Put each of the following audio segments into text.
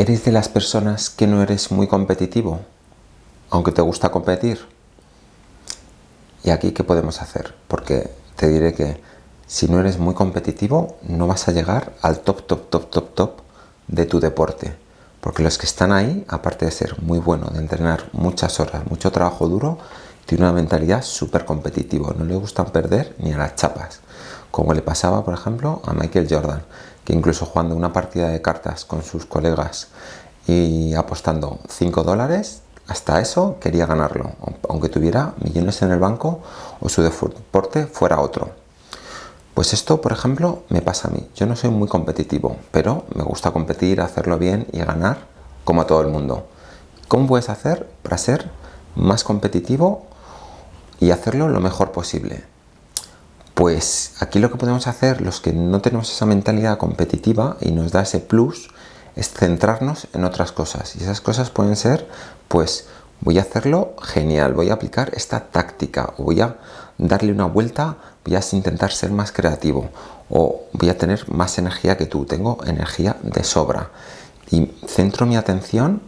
¿Eres de las personas que no eres muy competitivo? Aunque te gusta competir. ¿Y aquí qué podemos hacer? Porque te diré que si no eres muy competitivo no vas a llegar al top, top, top, top, top de tu deporte. Porque los que están ahí, aparte de ser muy buenos, de entrenar muchas horas, mucho trabajo duro, tienen una mentalidad súper competitiva. No le gustan perder ni a las chapas. Como le pasaba, por ejemplo, a Michael Jordan, que incluso jugando una partida de cartas con sus colegas y apostando 5 dólares, hasta eso quería ganarlo, aunque tuviera millones en el banco o su deporte fuera otro. Pues esto, por ejemplo, me pasa a mí. Yo no soy muy competitivo, pero me gusta competir, hacerlo bien y ganar como a todo el mundo. ¿Cómo puedes hacer para ser más competitivo y hacerlo lo mejor posible? Pues aquí lo que podemos hacer, los que no tenemos esa mentalidad competitiva y nos da ese plus, es centrarnos en otras cosas. Y esas cosas pueden ser, pues voy a hacerlo genial, voy a aplicar esta táctica, o voy a darle una vuelta, voy a intentar ser más creativo, o voy a tener más energía que tú, tengo energía de sobra. Y centro mi atención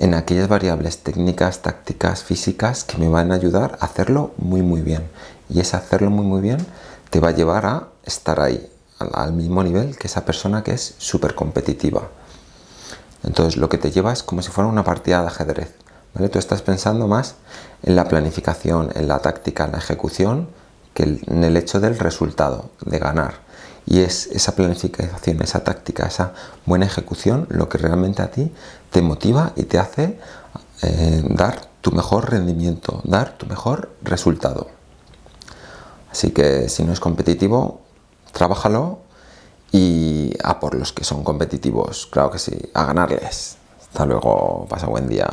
en aquellas variables técnicas, tácticas, físicas que me van a ayudar a hacerlo muy muy bien. Y ese hacerlo muy muy bien te va a llevar a estar ahí, al mismo nivel que esa persona que es súper competitiva. Entonces lo que te lleva es como si fuera una partida de ajedrez. ¿vale? Tú estás pensando más en la planificación, en la táctica, en la ejecución, que en el hecho del resultado, de ganar. Y es esa planificación, esa táctica, esa buena ejecución lo que realmente a ti te motiva y te hace eh, dar tu mejor rendimiento, dar tu mejor resultado. Así que si no es competitivo, trabájalo y a por los que son competitivos, claro que sí, a ganarles. Hasta luego, pasa buen día.